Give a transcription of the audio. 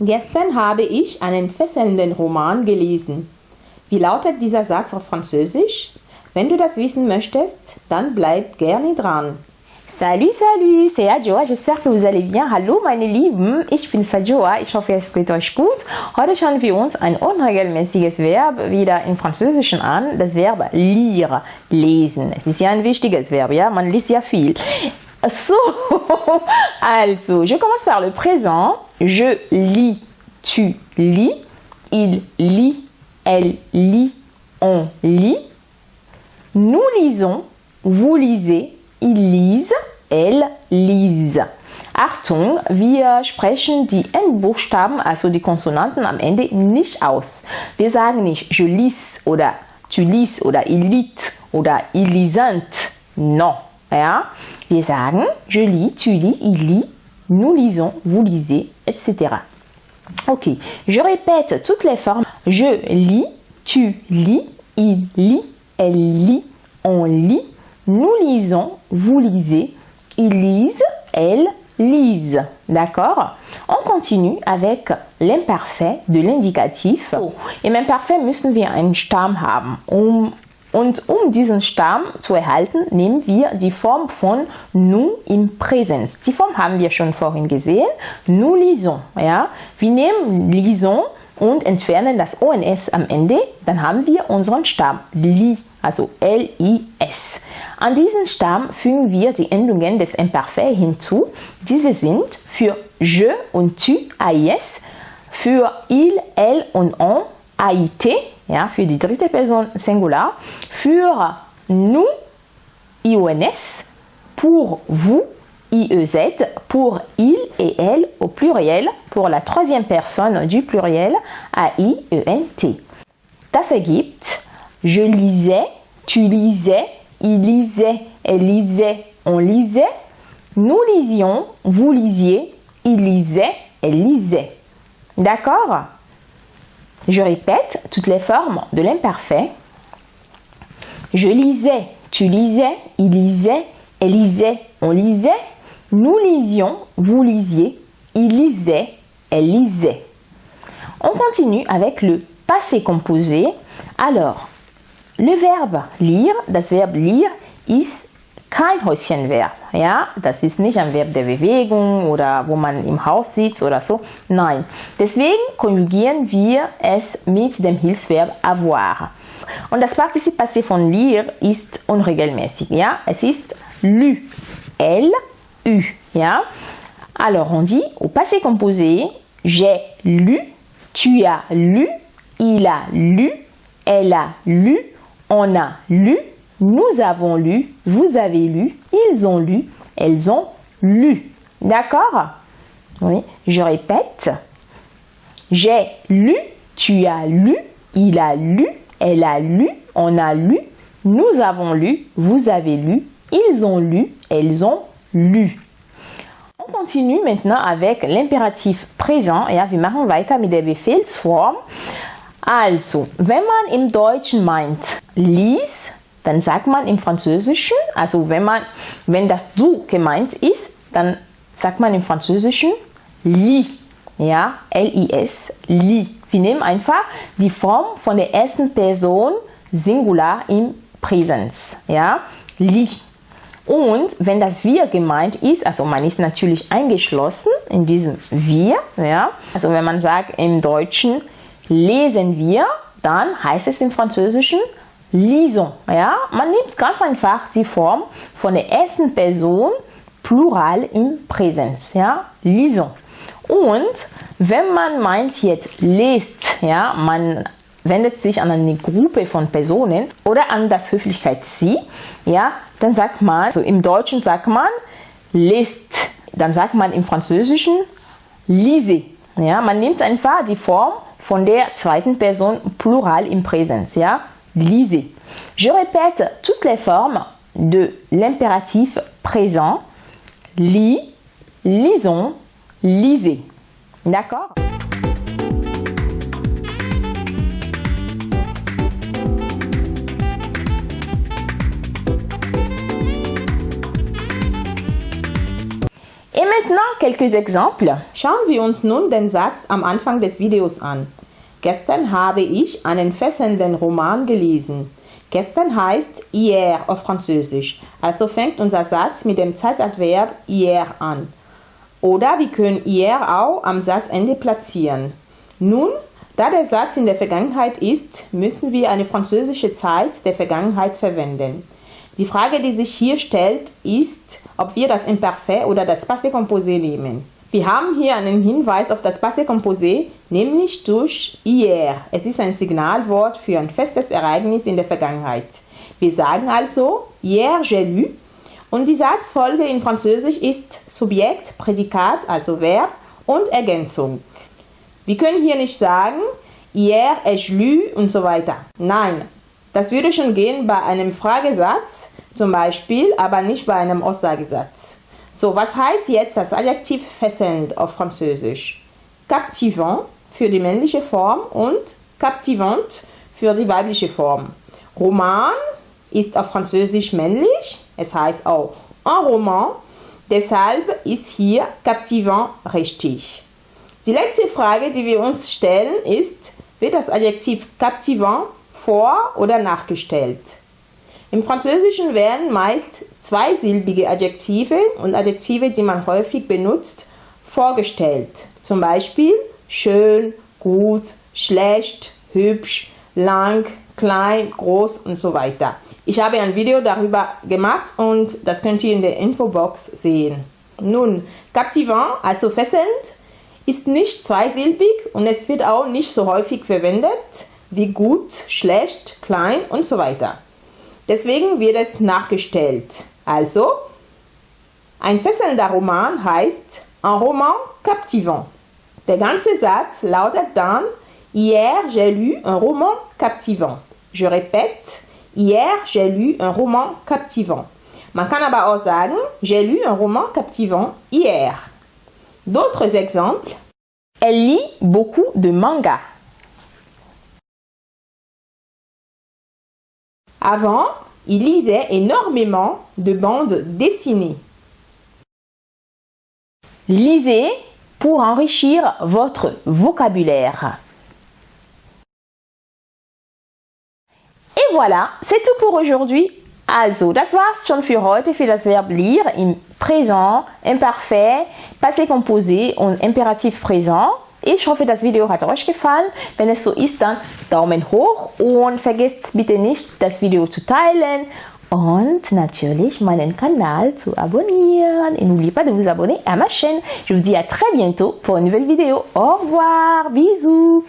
Gestern habe ich einen fesselnden Roman gelesen. Wie lautet dieser Satz auf Französisch? Wenn du das wissen möchtest, dann bleib gerne dran. Salut, salut, c'est Adjoa. J'espère que vous allez bien. Hallo, meine Lieben. Ich bin Sadjoa. Ich hoffe, es geht euch gut. Heute schauen wir uns ein unregelmäßiges Verb wieder im Französischen an. Das Verb lire, lesen. Es ist ja ein wichtiges Verb, ja. Man liest ja viel. So, also, je commence par le présent. Je lis, tu lis, il lit, elle lit, on lit. Nous lisons, vous lisez, ils lisent, elles lisent. Achtung, wir sprechen die Endbuchstaben, also die Konsonanten am Ende nicht aus. Wir sagen nicht je lis oder tu lis oder il lit oder ils lisent. Non. Ja? Wir sagen je lis, tu lis, il lit, nous lisons, vous lisez, etc. Ok, je répète toutes les formes. Je lis, tu lis, il lit, elle lit, on lit, nous lisons, vous lisez, ils lisent, elles lisent. D'accord? On continue avec l'imparfait de l'indicatif. So, Im Imperfekt müssen wir einen Stamm haben. Um, und um diesen Stamm zu erhalten, nehmen wir die Form von nous im Präsens. Die Form haben wir schon vorhin gesehen. Nous lisons. Ja? Wir nehmen lisons und entfernen das ONS am Ende. Dann haben wir unseren Stamm li also L-I-S. An diesen Stamm fügen wir die Endungen des Imperfekt hinzu. Diese sind für je und tu, AIS, für il, elle und on, AIT, ja, für die dritte Person nous, IONS, pour vous, IEZ, pour il et elle au pluriel, pour la troisième personne du pluriel, A-I-E-N-T. Je lisais, tu lisais, il lisait, elle lisait, on lisait. Nous lisions, vous lisiez, il lisait, elle lisait. D'accord? Je répète toutes les formes de l'imparfait. Je lisais, tu lisais, il lisait, elle lisait, on lisait. Nous lisions, vous lisiez, il lisait, elle lisait. On continue avec le passé composé. Alors, le Verb lire, das Verb lire ist kein Häuschenverb. Ja, das ist nicht ein Verb der Bewegung oder wo man im Haus sitzt oder so. Nein. Deswegen konjugieren wir es mit dem Hilfsverb avoir. Und das Partizip passé von lire ist unregelmäßig. Ja, es ist lu. L, U. Alors on dit au passé composé, j'ai lu, tu as lu, il a lu, elle a lu, on a lu, nous avons lu, vous avez lu, ils ont lu, elles ont lu. D'accord? Oui, je répète. J'ai lu, tu as lu, il a lu, elle a lu, on a lu, nous avons lu, vous avez lu, ils ont lu, elles ont lu. On continue maintenant avec l'impératif présent. Ja, wir machen weiter mit der Befehlsform. Also, wenn man im Deutschen meint lies, dann sagt man im Französischen, also wenn man, wenn das du gemeint ist, dann sagt man im Französischen li, ja, L-I-S, li. Wir nehmen einfach die Form von der ersten Person Singular im Präsens, ja, li. Und wenn das wir gemeint ist, also man ist natürlich eingeschlossen in diesem wir, ja, also wenn man sagt im Deutschen lesen wir, dann heißt es im Französischen lisons. Ja? Man nimmt ganz einfach die Form von der ersten Person Plural im Präsens. Ja? Lisons. Und wenn man meint jetzt lest, ja, man wendet sich an eine Gruppe von Personen oder an das Höflichkeit sie, ja, dann sagt man, also im Deutschen sagt man lest, dann sagt man im Französischen lise. Ja, man nimmt einfach die Form von der zweiten Person Plural im Präsens. Ja, lisez. Je répète toutes les formes de l'impératif présent. Lis, lisons, lisez. D'accord? Et maintenant quelques exemples. Schauen wir uns nun den Satz am Anfang des Videos an. Gestern habe ich einen fesselnden Roman gelesen. Gestern heißt hier auf Französisch, also fängt unser Satz mit dem Zeitadverb hier an. Oder wir können hier auch am Satzende platzieren. Nun, da der Satz in der Vergangenheit ist, müssen wir eine französische Zeit der Vergangenheit verwenden. Die Frage, die sich hier stellt, ist, ob wir das Imperfekt oder das Passé composé nehmen. Wir haben hier einen Hinweis auf das Passé composé, nämlich durch hier. Es ist ein Signalwort für ein festes Ereignis in der Vergangenheit. Wir sagen also hier j'ai lu und die Satzfolge in Französisch ist Subjekt, Prädikat, also Verb und Ergänzung. Wir können hier nicht sagen hier ai-je lu und so weiter. Nein, das würde schon gehen bei einem Fragesatz zum Beispiel, aber nicht bei einem Aussagesatz. So, was heißt jetzt das Adjektiv fesselnd auf Französisch? Captivant für die männliche Form und captivant für die weibliche Form. Roman ist auf Französisch männlich, es heißt auch un roman, deshalb ist hier captivant richtig. Die letzte Frage, die wir uns stellen, ist, wird das Adjektiv captivant vor- oder nachgestellt? Im Französischen werden meist zweisilbige Adjektive und Adjektive, die man häufig benutzt, vorgestellt. Zum Beispiel schön, gut, schlecht, hübsch, lang, klein, groß und so weiter. Ich habe ein Video darüber gemacht und das könnt ihr in der Infobox sehen. Nun, captivant, also fesselnd, ist nicht zweisilbig und es wird auch nicht so häufig verwendet wie gut, schlecht, klein und so weiter. Deswegen wird es nachgestellt. Also, ein fesselnder Roman heißt un roman captivant. Der ganze Satz lautet dann Hier j'ai lu un roman captivant. Je répète, hier j'ai lu un roman captivant. Man kann aber auch sagen, j'ai lu un roman captivant hier. D'autres exemples. Elle lit beaucoup de mangas. Avant, il lisait énormément de bandes dessinées. Lisez pour enrichir votre vocabulaire. Et voilà, c'est tout pour aujourd'hui. Also, das war's schon für heute für das Verb lire im Présent, Imparfait, Passé composé und Imperativ Présent. Ich hoffe, das Video hat euch gefallen. Wenn es so ist, dann Daumen hoch und vergesst bitte nicht, das Video zu teilen und natürlich meinen Kanal zu abonnieren. Et n'oubliez pas de vous abonner à ma chaîne. Je vous dis à très bientôt pour une nouvelle vidéo. Au revoir, bisous.